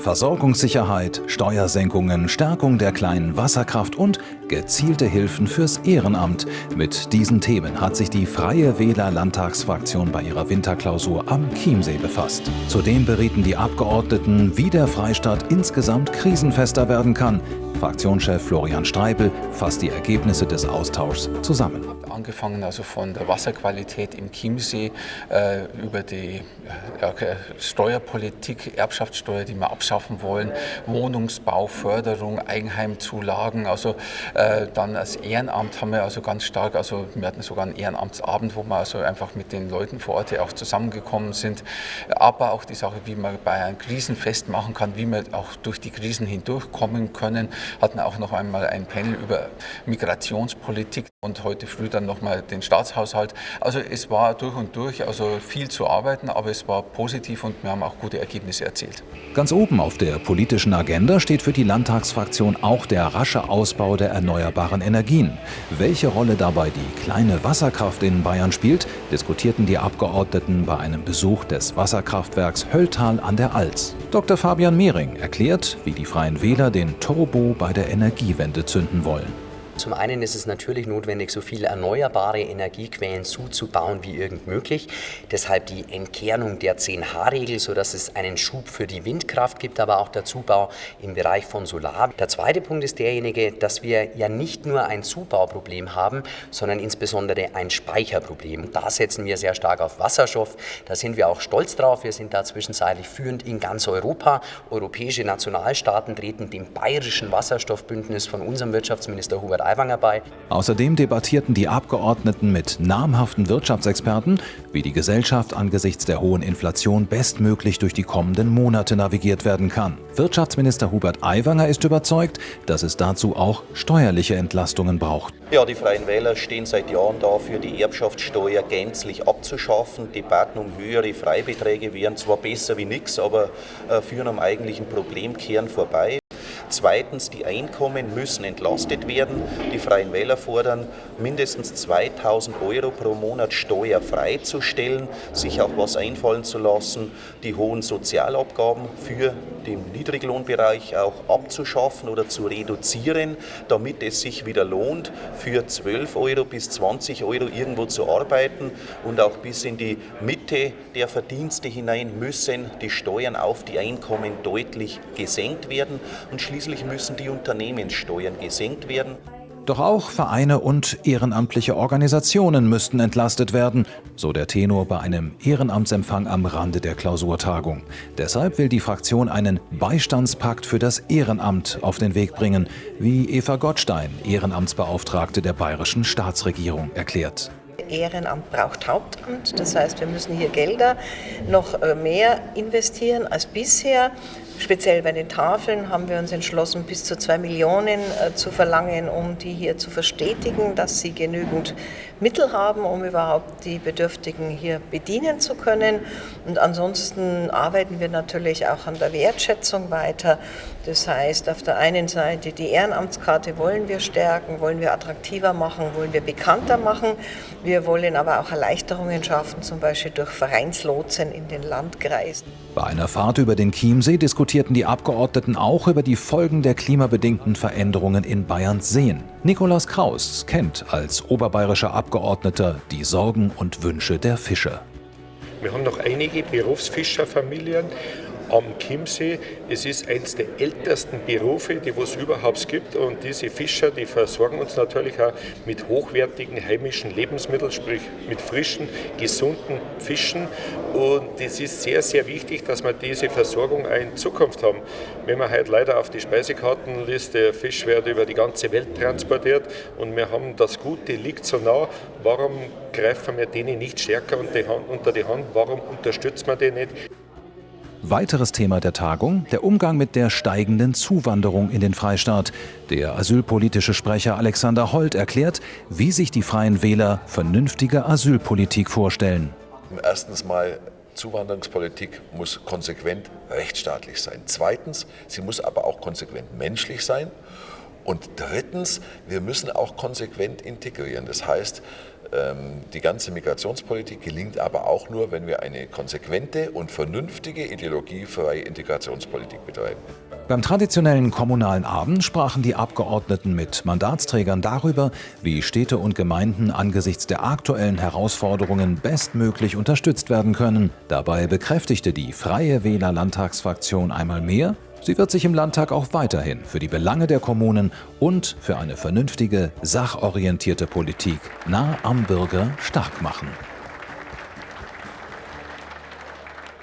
Versorgungssicherheit, Steuersenkungen, Stärkung der kleinen Wasserkraft und gezielte Hilfen fürs Ehrenamt. Mit diesen Themen hat sich die Freie Wähler Landtagsfraktion bei ihrer Winterklausur am Chiemsee befasst. Zudem berieten die Abgeordneten, wie der Freistaat insgesamt krisenfester werden kann. Fraktionschef Florian Streibel fasst die Ergebnisse des Austauschs zusammen. Angefangen also von der Wasserqualität im Chiemsee äh, über die ja, Steuerpolitik, Erbschaftssteuer, die wir abschaffen wollen, Wohnungsbau, Förderung, Eigenheimzulagen, also äh, dann als Ehrenamt haben wir also ganz stark, also wir hatten sogar einen Ehrenamtsabend, wo wir also einfach mit den Leuten vor Ort auch zusammengekommen sind, aber auch die Sache, wie man einem Krisenfest machen kann, wie wir auch durch die Krisen hindurchkommen können, hatten auch noch einmal ein Panel über Migrationspolitik und heute früh dann nochmal den Staatshaushalt. Also es war durch und durch also viel zu arbeiten, aber es war positiv und wir haben auch gute Ergebnisse erzielt. Ganz oben auf der politischen Agenda steht für die Landtagsfraktion auch der rasche Ausbau der erneuerbaren Energien. Welche Rolle dabei die kleine Wasserkraft in Bayern spielt, diskutierten die Abgeordneten bei einem Besuch des Wasserkraftwerks Hölltal an der Alz. Dr. Fabian Mehring erklärt, wie die Freien Wähler den Turbo bei der Energiewende zünden wollen. Zum einen ist es natürlich notwendig, so viele erneuerbare Energiequellen zuzubauen wie irgend möglich. Deshalb die Entkernung der 10H-Regel, sodass es einen Schub für die Windkraft gibt, aber auch der Zubau im Bereich von Solar. Der zweite Punkt ist derjenige, dass wir ja nicht nur ein Zubauproblem haben, sondern insbesondere ein Speicherproblem. Da setzen wir sehr stark auf Wasserstoff. Da sind wir auch stolz drauf. Wir sind da zwischenzeitlich führend in ganz Europa. Europäische Nationalstaaten treten dem bayerischen Wasserstoffbündnis von unserem Wirtschaftsminister Hubert Aiwanger bei. Außerdem debattierten die Abgeordneten mit namhaften Wirtschaftsexperten, wie die Gesellschaft angesichts der hohen Inflation bestmöglich durch die kommenden Monate navigiert werden kann. Wirtschaftsminister Hubert Aiwanger ist überzeugt, dass es dazu auch steuerliche Entlastungen braucht. Ja, die Freien Wähler stehen seit Jahren dafür, die Erbschaftssteuer gänzlich abzuschaffen. Debatten um höhere Freibeträge wären zwar besser wie nichts, aber äh, führen am eigentlichen Problemkern vorbei. Zweitens, die Einkommen müssen entlastet werden. Die Freien Wähler fordern, mindestens 2000 Euro pro Monat steuerfrei zu stellen, sich auch was einfallen zu lassen, die hohen Sozialabgaben für den Niedriglohnbereich auch abzuschaffen oder zu reduzieren, damit es sich wieder lohnt, für 12 Euro bis 20 Euro irgendwo zu arbeiten und auch bis in die Mitte der Verdienste hinein müssen die Steuern auf die Einkommen deutlich gesenkt werden und schließlich Schließlich müssen die Unternehmenssteuern gesenkt werden. Doch auch Vereine und ehrenamtliche Organisationen müssten entlastet werden, so der Tenor bei einem Ehrenamtsempfang am Rande der Klausurtagung. Deshalb will die Fraktion einen Beistandspakt für das Ehrenamt auf den Weg bringen, wie Eva Gottstein, Ehrenamtsbeauftragte der bayerischen Staatsregierung, erklärt. Ehrenamt braucht Hauptamt. Das heißt, wir müssen hier Gelder noch äh, mehr investieren als bisher. Speziell bei den Tafeln haben wir uns entschlossen, bis zu zwei Millionen äh, zu verlangen, um die hier zu verstetigen, dass sie genügend Mittel haben, um überhaupt die Bedürftigen hier bedienen zu können. Und ansonsten arbeiten wir natürlich auch an der Wertschätzung weiter. Das heißt, auf der einen Seite die Ehrenamtskarte wollen wir stärken, wollen wir attraktiver machen, wollen wir bekannter machen. Wir wollen aber auch Erleichterungen schaffen, zum Beispiel durch Vereinslotsen in den Landkreisen. Bei einer Fahrt über den Chiemsee diskutierten die Abgeordneten auch über die Folgen der klimabedingten Veränderungen in Bayerns Seen. Nikolaus Kraus kennt als oberbayerischer Abgeordneter die Sorgen und Wünsche der Fischer. Wir haben noch einige Berufsfischerfamilien am Chiemsee. Es ist eines der ältesten Berufe, die es überhaupt gibt. Und diese Fischer, die versorgen uns natürlich auch mit hochwertigen heimischen Lebensmitteln, sprich mit frischen, gesunden Fischen. Und es ist sehr, sehr wichtig, dass wir diese Versorgung auch in Zukunft haben. Wenn man heute leider auf die Speisekartenliste, Fisch wird über die ganze Welt transportiert und wir haben das Gute liegt so nah, warum greifen wir denen nicht stärker unter die Hand? Warum unterstützen wir die nicht? Weiteres Thema der Tagung, der Umgang mit der steigenden Zuwanderung in den Freistaat. Der asylpolitische Sprecher Alexander Holt erklärt, wie sich die Freien Wähler vernünftige Asylpolitik vorstellen. Erstens mal, Zuwanderungspolitik muss konsequent rechtsstaatlich sein. Zweitens, sie muss aber auch konsequent menschlich sein. Und drittens, wir müssen auch konsequent integrieren. Das heißt, die ganze Migrationspolitik gelingt aber auch nur, wenn wir eine konsequente und vernünftige ideologiefreie Integrationspolitik betreiben. Beim traditionellen kommunalen Abend sprachen die Abgeordneten mit Mandatsträgern darüber, wie Städte und Gemeinden angesichts der aktuellen Herausforderungen bestmöglich unterstützt werden können. Dabei bekräftigte die Freie Wähler Landtagsfraktion einmal mehr, sie wird sich im Landtag auch weiterhin für die Belange der Kommunen und für eine vernünftige, sachorientierte Politik nah am Bürger stark machen.